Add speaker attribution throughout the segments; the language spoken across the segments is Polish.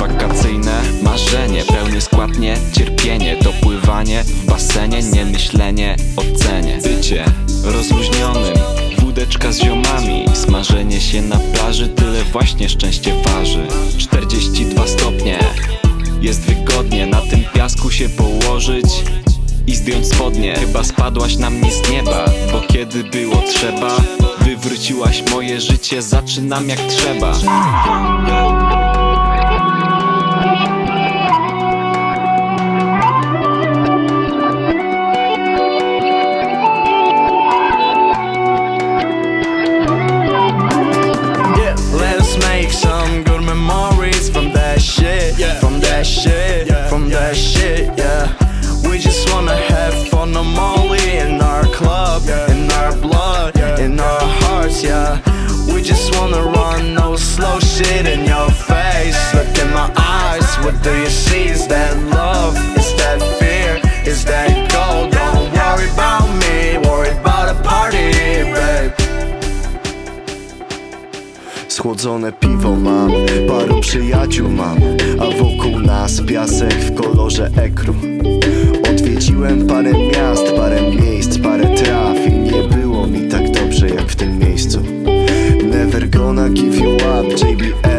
Speaker 1: Wakacyjne marzenie, pełny skład nie cierpienie Dopływanie w basenie, nie myślenie o cenie. Bycie rozluźnionym, wódeczka z ziomami Smażenie się na plaży, tyle właśnie szczęście waży. 42 stopnie, jest wygodnie Na tym piasku się położyć i zdjąć spodnie. Chyba spadłaś na mnie z nieba, bo kiedy było trzeba Wywróciłaś moje życie, zaczynam jak trzeba
Speaker 2: do you see? Is that love? Is that fear? Is that gold? Don't worry about me, worry about a party, babe.
Speaker 3: Schłodzone piwo mam, paru przyjaciół mam A wokół nas piasek w kolorze ekru Odwiedziłem parę miast, parę miejsc, parę traw I nie było mi tak dobrze jak w tym miejscu Never gonna give you up, JBL,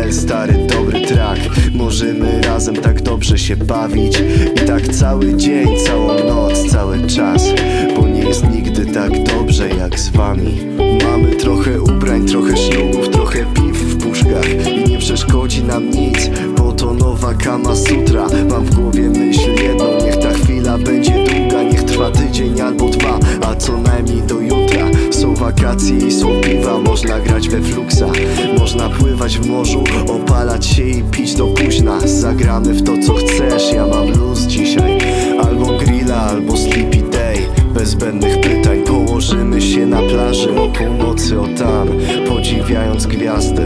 Speaker 3: się bawić I tak cały dzień, całą noc, cały czas Bo nie jest nigdy tak dobrze jak z wami. Mamy trochę ubrań, trochę ślubów, trochę piw w puszkach I nie przeszkodzi nam nic, bo to nowa kama sutra. Mam w głowie myśl jedną, niech ta chwila będzie długa Niech trwa tydzień albo dwa, a co najmniej do jutra Są wakacje i są piwa, można grać we fluxa Można pływać w morzu, opalać się i pić do późna. Zagramy w to co chcesz, ja mam luz dzisiaj. Albo grilla, albo sleepy day. Bez zbędnych pytań Położymy się na plaży. O północy o tam. Podziwiając gwiazdy,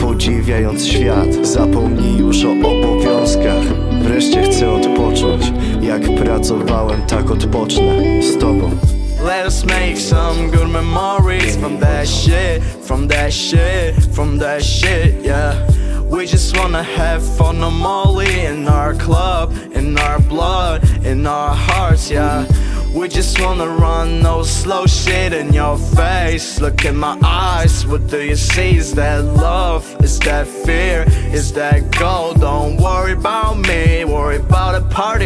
Speaker 3: podziwiając świat. Zapomnij już o obowiązkach. Wreszcie chcę odpocząć. Jak pracowałem, tak odpocznę. Z tobą
Speaker 2: Let us make some good memories from that shit, from that shit, from that shit, yeah. We just wanna have fun, molly in our club, in our blood, in our hearts, yeah. We just wanna run no slow shit in your face. Look in my eyes, what do you see? Is that love? Is that fear? Is that gold? Don't worry about me, worry about a party.